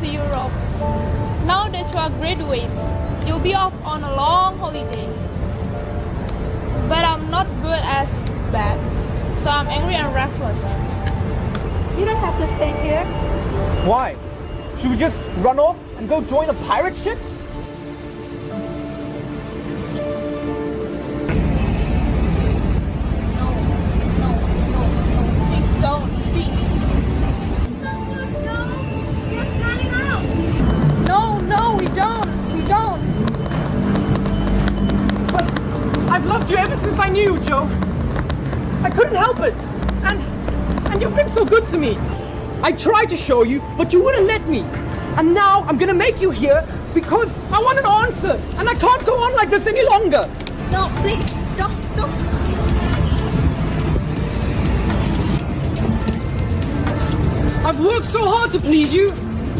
to Europe. Now that you are graduate, you'll be off on a long holiday. But I'm not good as bad, so I'm angry and restless. You don't have to stay here. Why? Should we just run off and go join a pirate ship? I couldn't help it. And and you've been so good to me. I tried to show you, but you wouldn't let me. And now I'm gonna make you here because I want an answer. And I can't go on like this any longer. No, please, don't, don't. I've worked so hard to please you.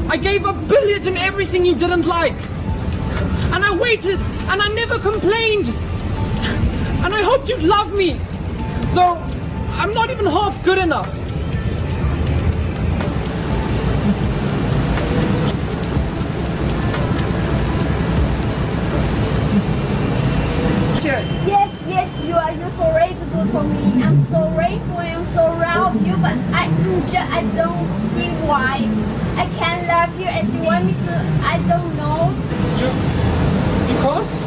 I gave up billions and everything you didn't like. And I waited and I never complained. And I hoped you'd love me. Though I'm not even half good enough. Cheers. Yes, yes, you are. You're so ready to do for me. I'm so grateful. I'm so proud of you, but I, just, I don't see why I can't love you as you want me to. I don't know. You, you can't?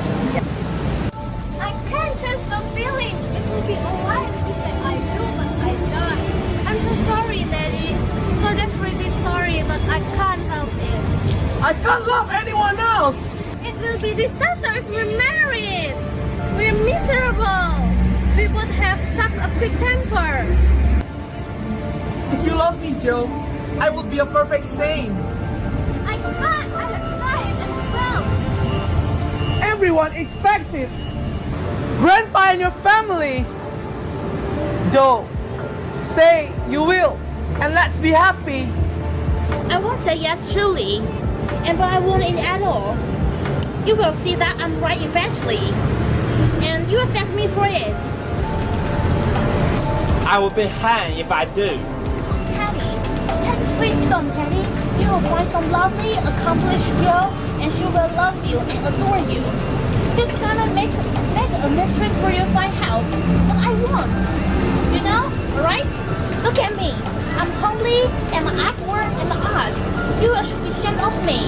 But I can't help it. I can't love anyone else. It will be disaster if we're married. We're miserable. We would have such a quick temper. If you love me, Joe, I would be a perfect saint. I can't. I have tried and failed. Everyone expects it. Grandpa and your family. Joe, say you will, and let's be happy. I won't say yes surely, and but I won't in at all. You will see that I'm right eventually, and you affect me for it. I will be hanged if I do. Penny, please don't, Penny. You will find some lovely, accomplished girl, and she will love you and adore you. She's gonna make make a mistress for your fine house, but I won't. You know, right? Look at me. I'm homely, and my artwork and the art. You should be ashamed of me.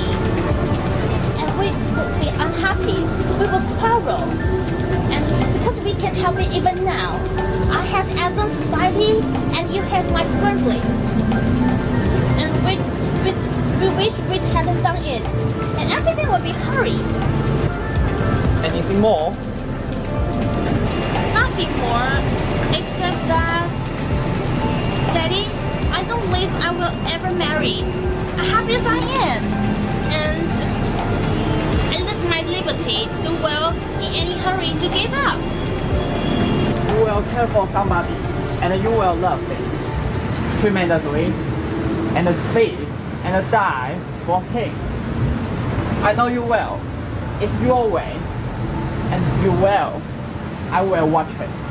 And we will be unhappy. We will quarrel. And because we can't help it even now. I have advanced society and you have my scrambling. And we, we, we wish we hadn't done it. And everything will be hurried. Anything more? Not before, except that, Teddy, I don't believe I will ever marry. Happy as I am, and I live my liberty too well in any hurry to give up. You will care for somebody, and you will love him tremendously, and live and die for him. I know you will. It's your way, and you will. I will watch it.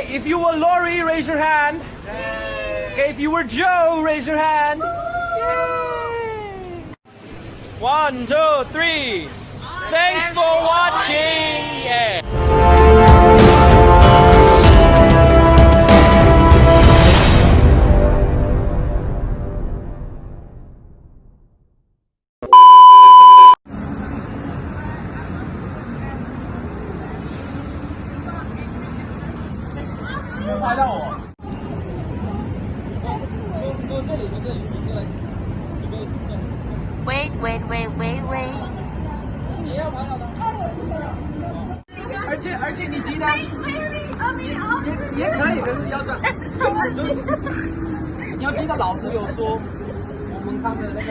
Okay, if you were Laurie, raise your hand. Okay, if you were Joe, raise your hand. Yay. One, two, three. Thanks for watching. Yeah. 喂喂喂喂喂！而且而且，你今天也也可以，但是要转。你要记得老师有说，我们看的那个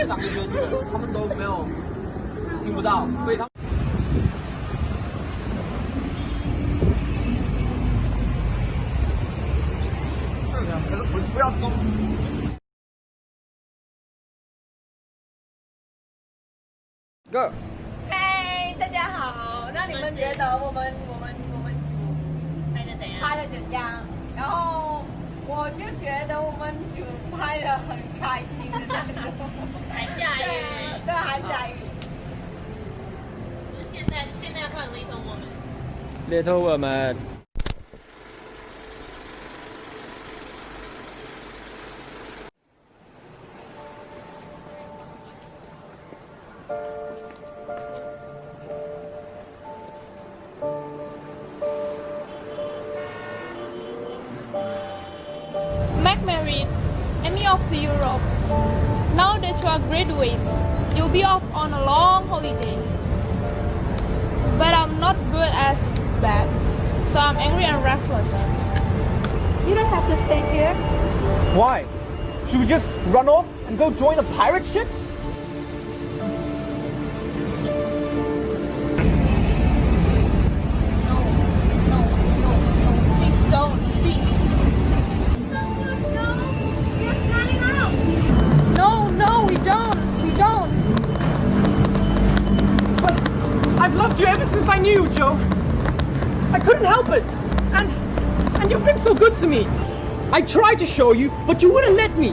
音响学生，他们都没有听不到，所以他们。Go。嗨，大家好。那你们觉得我们我们我们组拍的怎样？拍的怎样？然后我就觉得我们组拍的很开心，还下雨。对，对，还下雨。现在现在换 Little Woman。Little Woman。I'm not good as bad, so I'm angry and restless. You don't have to stay here. Why? Should we just run off and go join a pirate ship? To show you, but you wouldn't let me.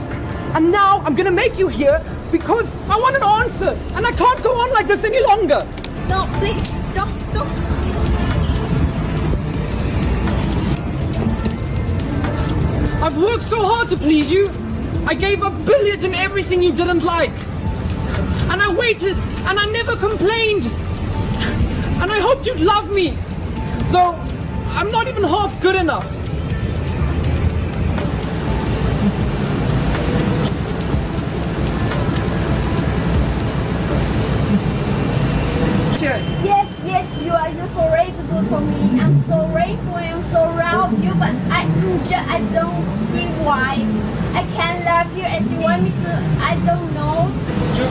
And now I'm gonna make you here because I want an answer. And I can't go on like this any longer. No, please, don't, don't. I've worked so hard to please you. I gave up billiards and everything you didn't like. And I waited and I never complained. And I hoped you'd love me. Though I'm not even half good enough. You're so very for me. I'm so grateful. I'm so proud of you, but I just I don't see why I can't love you as you want me to. I don't know. You,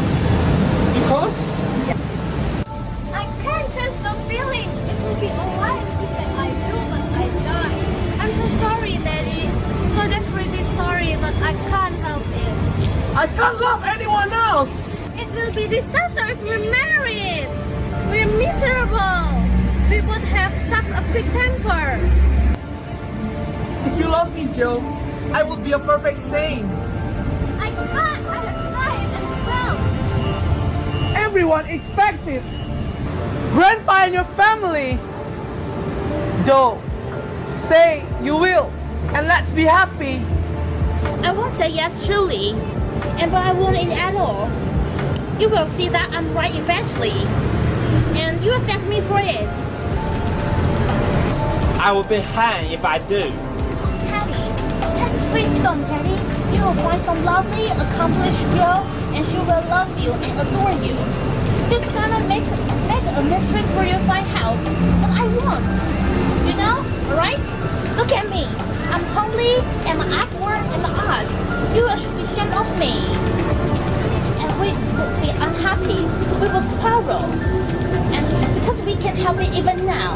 you can't? Yeah. I can't just the feeling. It will be alright if you say I do, but I die. I'm so sorry, Teddy. So desperately sorry, but I can't help it. I can't love anyone else. It will be disaster if we're married. We're miserable. We would have such a quick temper. If you love me, Joe, I would be a perfect saint. I can't. I have tried and failed. Everyone expects it. Grandpa and your family. Joe, say you will, and let's be happy. I won't say yes, truly, and but I won't in at all. You will see that I'm right eventually, and you affect me for it. I will be hanged if I do. Patty, please don't, Patty. You will find some lovely, accomplished girl, and she will love you and adore you. Just gonna make make a mistress for your fine house, but I won't. You know, alright? Look at me. I'm homely, and artwork and art. You will be ashamed of me. And we will be unhappy. We will quarrel. And because we can help it even now,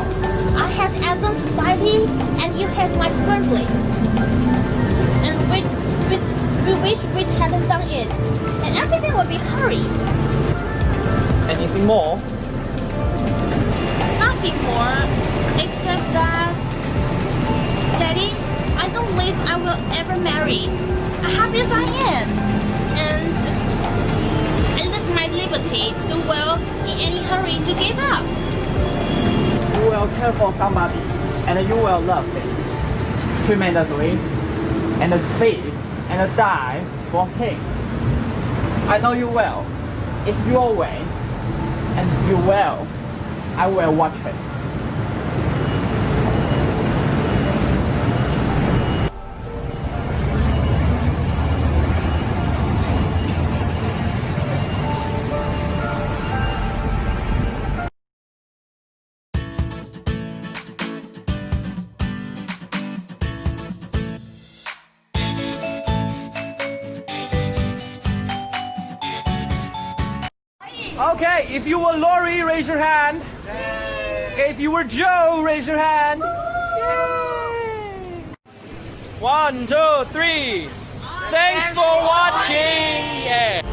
I have advanced society and you have my struggling. And we, we, we wish we hadn't done it. And everything will be hurried. Anything more? Nothing more. Except that, Teddy, I don't believe I will ever marry. Happy as I am. And I live my liberty too well in any hurry to give up. You will care for somebody, and you will love it tremendously, and live and die for him. I know you will. It's your way, and you will. I will watch it. Okay, if you were Laurie, raise your hand. Okay, if you were Joe, raise your hand. Yay! One, two, three. Thanks for watching. Yeah.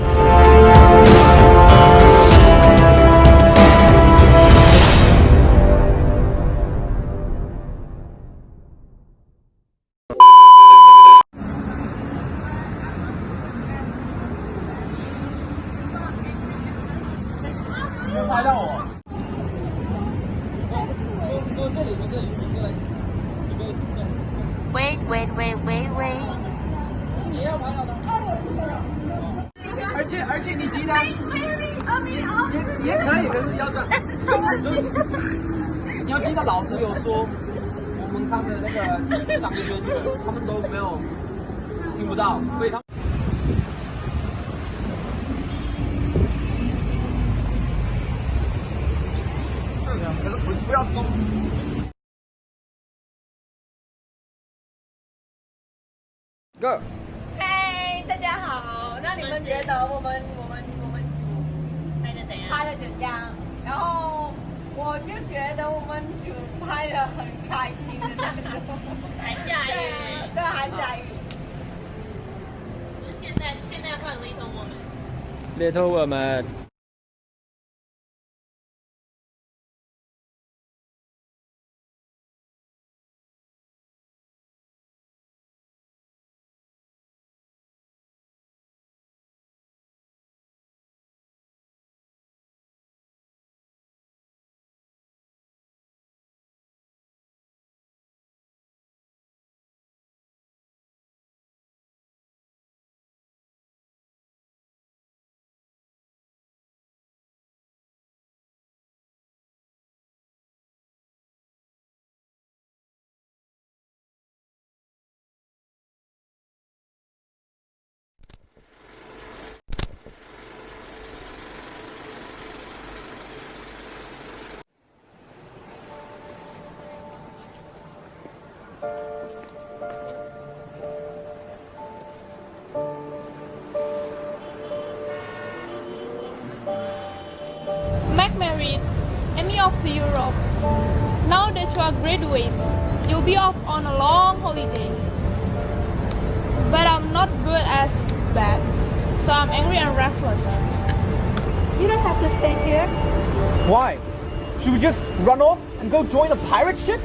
且而且你记得，也也可以，可是要这样。你要记得老师有说，我们看的那个上个学期的，他们都没有听不到，所以他们。可是不不要动。Go。觉得我们我们我们组拍的怎样？拍的怎样？然后我就觉得我们组拍的很开心的那种。还下雨。对，对，还下雨。现在现在换 little 我们。Little woman。Graduate, you'll be off on a long holiday. But I'm not good as bad, so I'm angry and restless. You don't have to stay here. Why? Should we just run off and go join a pirate ship?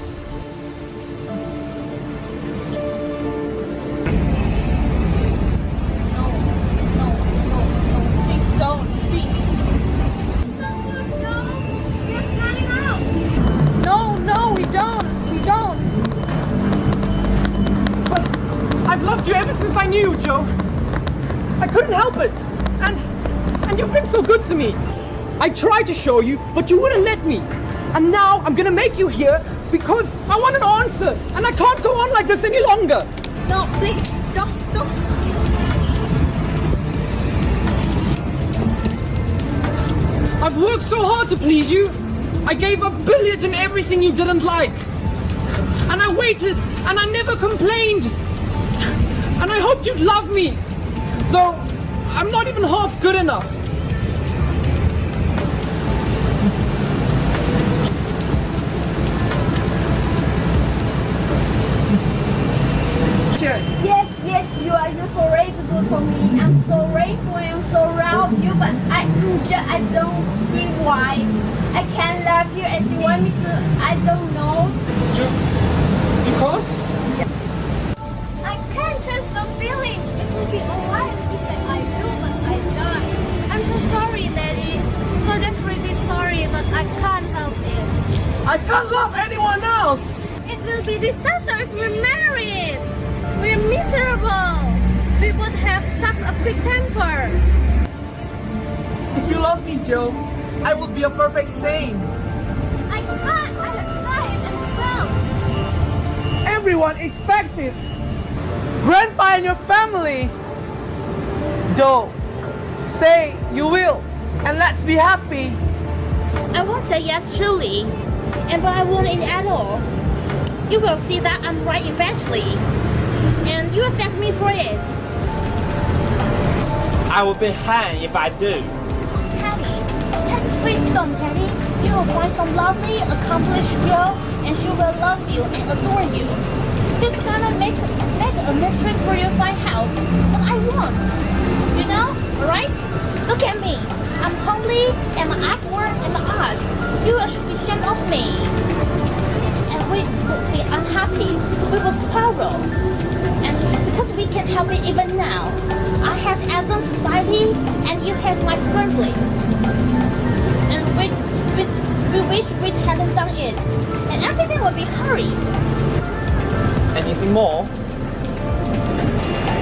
I knew Joe. I couldn't help it. And and you've been so good to me. I tried to show you, but you wouldn't let me. And now I'm gonna make you here because I want an answer. And I can't go on like this any longer. No, please, don't, don't. I've worked so hard to please you. I gave up billions and everything you didn't like. And I waited and I never complained. And I hoped you'd love me. Though I'm not even half good enough. Cheers. Yes, yes, you are. You're so ready to do for me. I'm so grateful. I'm so proud of you, but I, just, I don't see why I can't love you as you want me to. I don't know. You, you can't? I can't love anyone else. It will be disaster if we're married. We're miserable. We would have such a quick temper. If you love me, Joe, I would be a perfect saint. I can't. I have tried and failed. Everyone expects it. Grandpa and your family. Joe, say you will, and let's be happy. I won't say yes, truly. And but I won't in at all. You will see that I'm right eventually. And you affect me for it. I will be hanged if I do. Penny, will find some lovely, accomplished girl, and she will love you and adore you. Just gonna make make a mistress for your fine house. but I want, you know, alright? Look at me. I'm homely, and my artwork and the art. You should be ashamed of me. And we will be unhappy. We will quarrel. And because we can't help it even now. I have advanced society, and you have my scrambling and we, we, we wish we hadn't done it. And everything would be hurried. Anything more?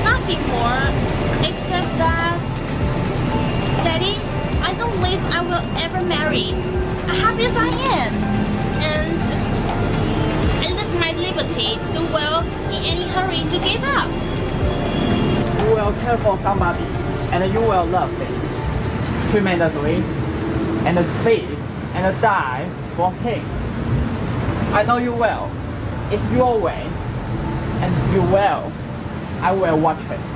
Nothing more, except that, Teddy, I don't believe I will ever marry. Happy as I am. And I live my liberty too well in any hurry to give up. You will care for somebody, and you will love them tremendously, and live and die for him. I know you well. It's your way, and you will. I will watch it.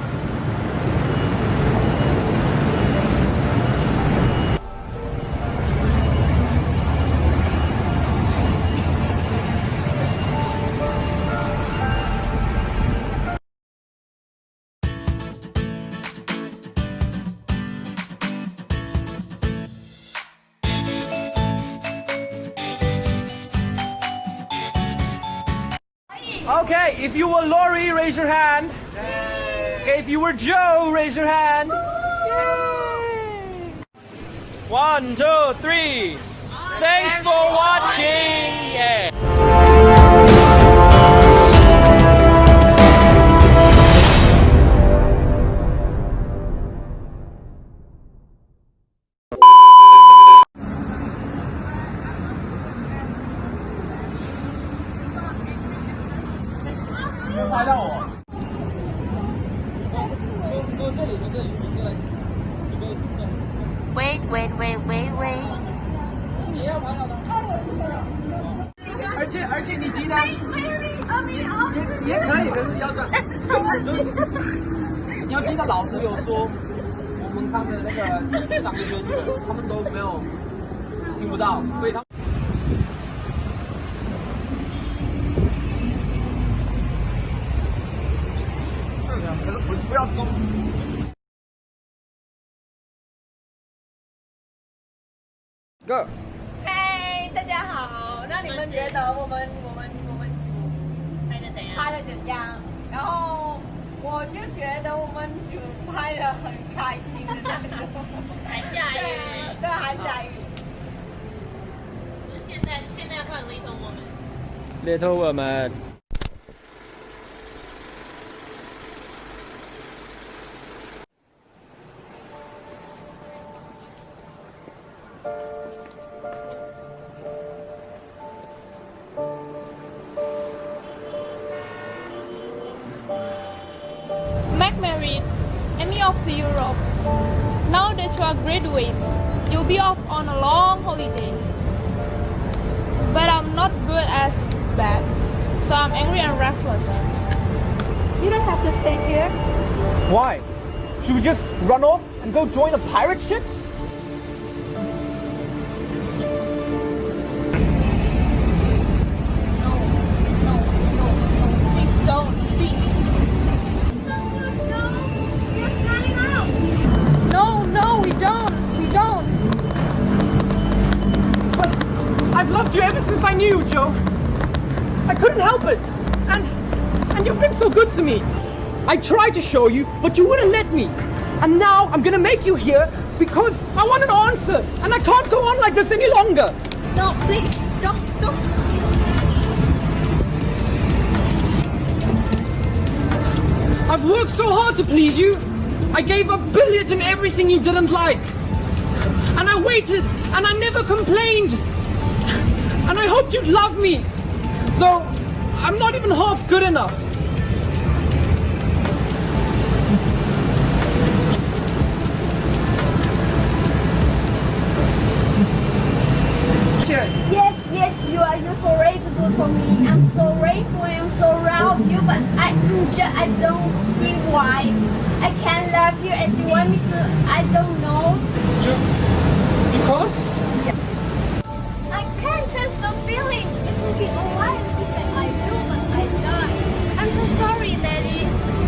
Okay, if you were Laurie, raise your hand. Okay, if you were Joe, raise your hand. Yay. One, two, three. Thanks for watching. Yeah. 你要记得老师有说，我们看的那个上个学期的，他们都没有听不到，所以他们。可是不不要动。Go。嘿，大家好。那你们觉得我们我们我们组拍的怎样？拍的怎样？然后我就觉得我们组拍的很开心，还下雨。对，对，还下雨。现在现在换 Little Woman。Little Woman。Bad, so I'm angry and restless. You don't have to stay here. Why? Should we just run off and go join a pirate ship? I tried to show you, but you wouldn't let me. And now I'm gonna make you here because I want an answer. And I can't go on like this any longer. No, please, don't, don't. I've worked so hard to please you. I gave up billiards and everything you didn't like. And I waited and I never complained. And I hoped you'd love me. Though I'm not even half good enough. for me. I'm so grateful I'm so proud of you, but I just, I don't see why I can't love you as you want me to. I don't know. You, you can't? Yeah. I can't just stop feeling. It will be alright if I do, but I die. I'm so sorry, Teddy.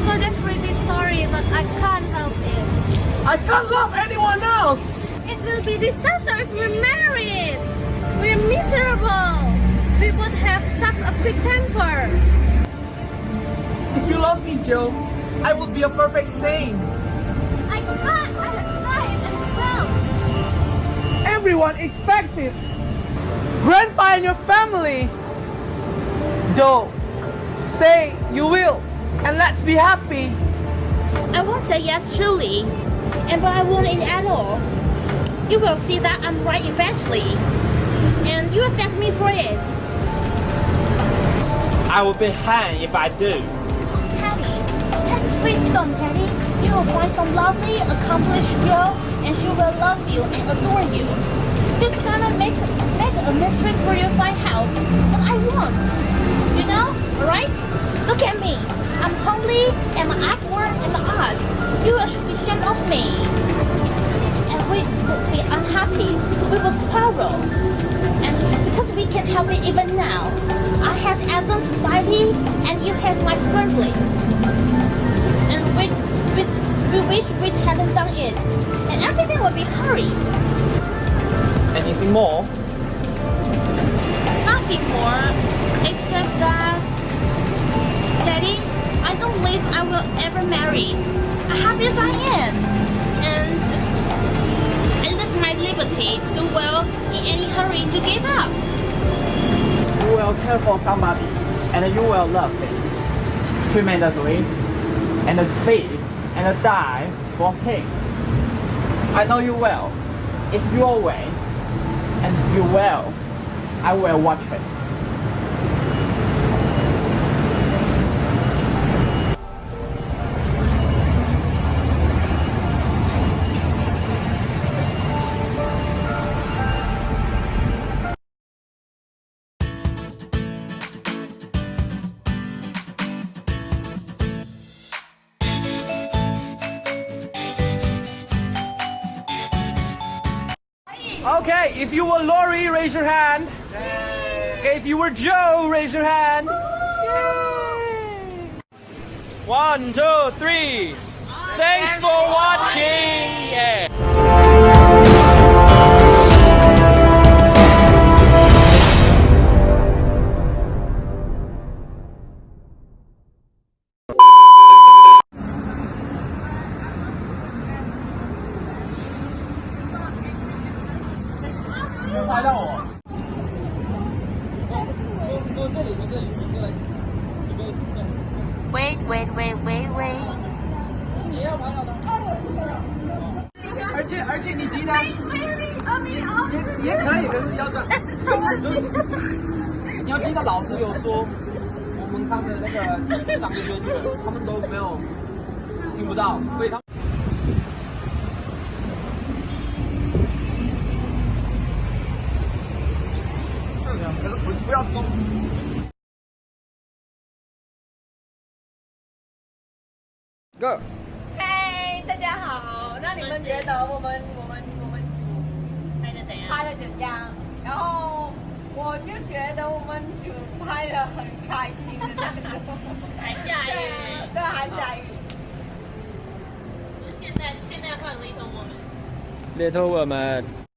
So desperately sorry, but I can't help it. I can't love anyone else. It will be disaster if we're married. We're miserable. We would have such a quick temper. If you love me, Joe, I would be a perfect saint. I can't. I have tried and failed. Everyone expects it. Grandpa and your family. Joe, say you will, and let's be happy. I won't say yes, truly, And but I won't in at all. You will see that I'm right eventually. And you affect me for it. I will be hanged if I do. Patty, please don't, Patty. You will find some lovely, accomplished girl, and she will love you and adore you. Just gonna make make a mistress for your fine house, but I won't. You know, alright? Look at me. I'm homely, and my artwork and art. You should be ashamed of me. And we would be unhappy. We will quarrel. And because we can't help it even now, I have Athens society and you have my smuggling. And we, we, we wish we hadn't done it. And everything would be hurried. Anything more? Nothing more, except that, Teddy, I don't believe I will ever marry. Happy as I am. And I live my liberty too well in any hurry to give up. You will care for somebody, and you will love it tremendously, and live and die for him. I know you will. It's your way, and you will. I will watch it. Okay, if you were Laurie, raise your hand. Okay, if you were Joe, raise your hand. Yay. One, two, three. Thanks for watching. Yeah. 你记得，也也可以，可是要这样。你要记得老师有说，我们看的那个上个学期的，他们都没有听不到，所以他们。可是不不要动。Go。我们我们我们组拍的怎样？拍的怎样？然后我就觉得我们组拍的很开心，还下雨。对，还下雨。现在现在换 little woman。Little woman。